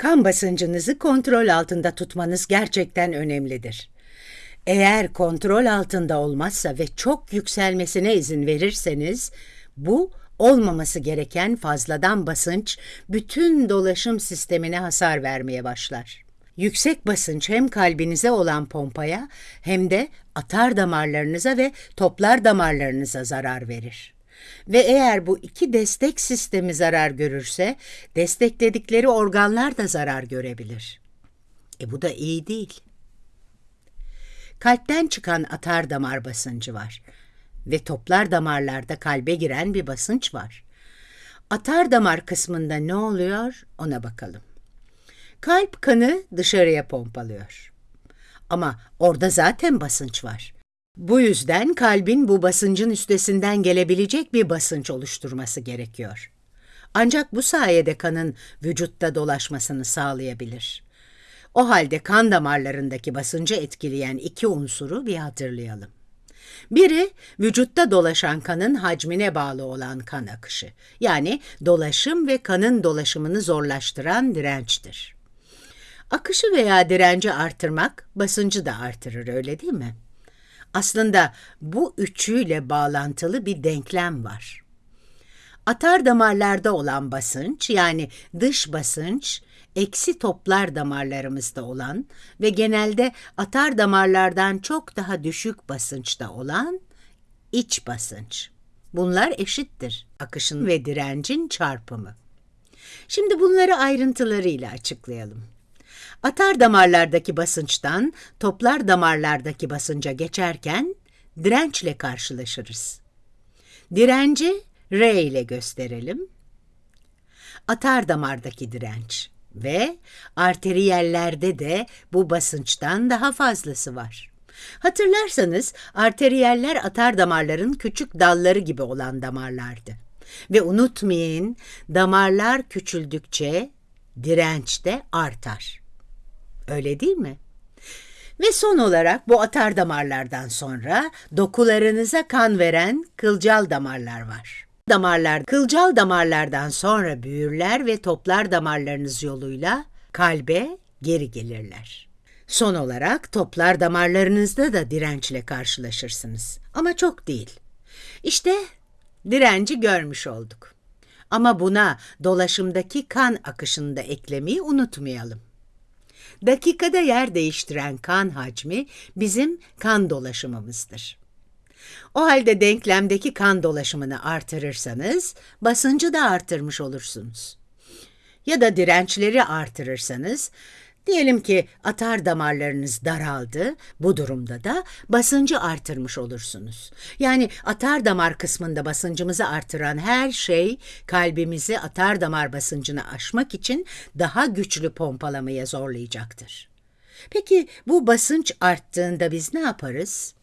Kan basıncınızı kontrol altında tutmanız gerçekten önemlidir. Eğer kontrol altında olmazsa ve çok yükselmesine izin verirseniz, bu olmaması gereken fazladan basınç bütün dolaşım sistemine hasar vermeye başlar. Yüksek basınç hem kalbinize olan pompaya hem de atar damarlarınıza ve toplar damarlarınıza zarar verir. Ve eğer bu iki destek sistemi zarar görürse, destekledikleri organlar da zarar görebilir. E bu da iyi değil. Kalpten çıkan atar damar basıncı var ve toplar damarlarda kalbe giren bir basınç var. Atar damar kısmında ne oluyor ona bakalım. Kalp kanı dışarıya pompalıyor. Ama orada zaten basınç var. Bu yüzden kalbin bu basıncın üstesinden gelebilecek bir basınç oluşturması gerekiyor. Ancak bu sayede kanın vücutta dolaşmasını sağlayabilir. O halde kan damarlarındaki basıncı etkileyen iki unsuru bir hatırlayalım. Biri vücutta dolaşan kanın hacmine bağlı olan kan akışı. Yani dolaşım ve kanın dolaşımını zorlaştıran dirençtir. Akışı veya direnci artırmak basıncı da artırır öyle değil mi? Aslında bu üçüyle bağlantılı bir denklem var. Atar damarlarda olan basınç yani dış basınç eksi toplar damarlarımızda olan ve genelde atar damarlardan çok daha düşük basınçta olan iç basınç. Bunlar eşittir akışın ve direncin çarpımı. Şimdi bunları ayrıntılarıyla açıklayalım. Atar damarlardaki basınçtan toplar damarlardaki basınca geçerken dirençle karşılaşırız. Direnci R ile gösterelim. Atar damardaki direnç ve arteriyellerde de bu basınçtan daha fazlası var. Hatırlarsanız arteriyeller atar damarların küçük dalları gibi olan damarlardı. Ve unutmayın damarlar küçüldükçe direnç de artar. Öyle değil mi? Ve son olarak bu atar damarlardan sonra dokularınıza kan veren kılcal damarlar var. Damarlar kılcal damarlardan sonra büyürler ve toplar damarlarınız yoluyla kalbe geri gelirler. Son olarak toplar damarlarınızda da dirençle karşılaşırsınız. Ama çok değil. İşte direnci görmüş olduk. Ama buna dolaşımdaki kan akışını da eklemeyi unutmayalım. Dakikada yer değiştiren kan hacmi bizim kan dolaşımımızdır. O halde denklemdeki kan dolaşımını artırırsanız basıncı da artırmış olursunuz. Ya da dirençleri artırırsanız Diyelim ki atar damarlarınız daraldı, bu durumda da basıncı artırmış olursunuz. Yani atar damar kısmında basıncımızı artıran her şey kalbimizi atar damar basıncını aşmak için daha güçlü pompalamaya zorlayacaktır. Peki bu basınç arttığında biz ne yaparız?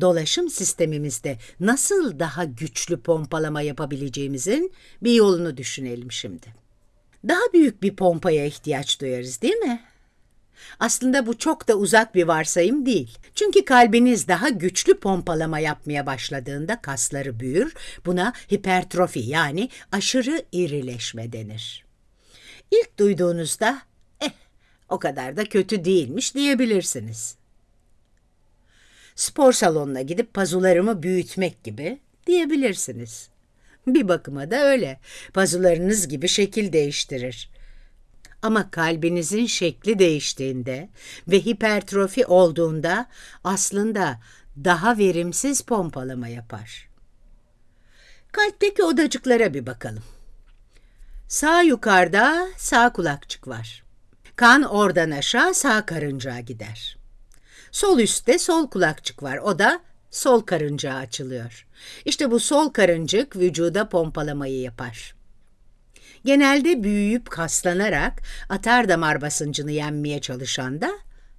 Dolaşım sistemimizde nasıl daha güçlü pompalama yapabileceğimizin bir yolunu düşünelim şimdi daha büyük bir pompaya ihtiyaç duyarız değil mi? Aslında bu çok da uzak bir varsayım değil. Çünkü kalbiniz daha güçlü pompalama yapmaya başladığında kasları büyür. Buna hipertrofi yani aşırı irileşme denir. İlk duyduğunuzda eh o kadar da kötü değilmiş diyebilirsiniz. Spor salonuna gidip pazularımı büyütmek gibi diyebilirsiniz. Bir bakıma da öyle. Pazularınız gibi şekil değiştirir. Ama kalbinizin şekli değiştiğinde ve hipertrofi olduğunda aslında daha verimsiz pompalama yapar. Kalpteki odacıklara bir bakalım. Sağ yukarıda sağ kulakçık var. Kan oradan aşağı sağ karıncağa gider. Sol üstte sol kulakçık var. O da sol karıncağı açılıyor. İşte bu sol karıncık vücuda pompalamayı yapar. Genelde büyüyüp kaslanarak atar damar basıncını yenmeye çalışan da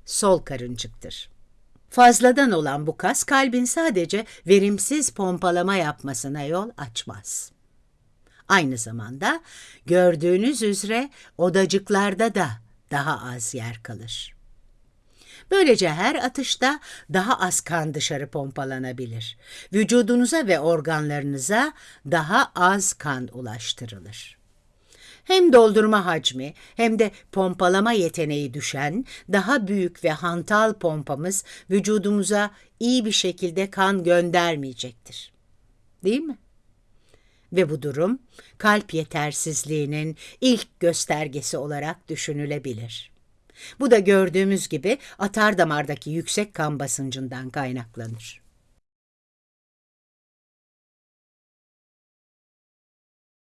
sol karıncıktır. Fazladan olan bu kas kalbin sadece verimsiz pompalama yapmasına yol açmaz. Aynı zamanda gördüğünüz üzere odacıklarda da daha az yer kalır. Böylece her atışta daha az kan dışarı pompalanabilir. Vücudunuza ve organlarınıza daha az kan ulaştırılır. Hem doldurma hacmi hem de pompalama yeteneği düşen daha büyük ve hantal pompamız vücudumuza iyi bir şekilde kan göndermeyecektir. Değil mi? Ve bu durum kalp yetersizliğinin ilk göstergesi olarak düşünülebilir. Bu da gördüğümüz gibi atar damardaki yüksek kan basıncından kaynaklanır.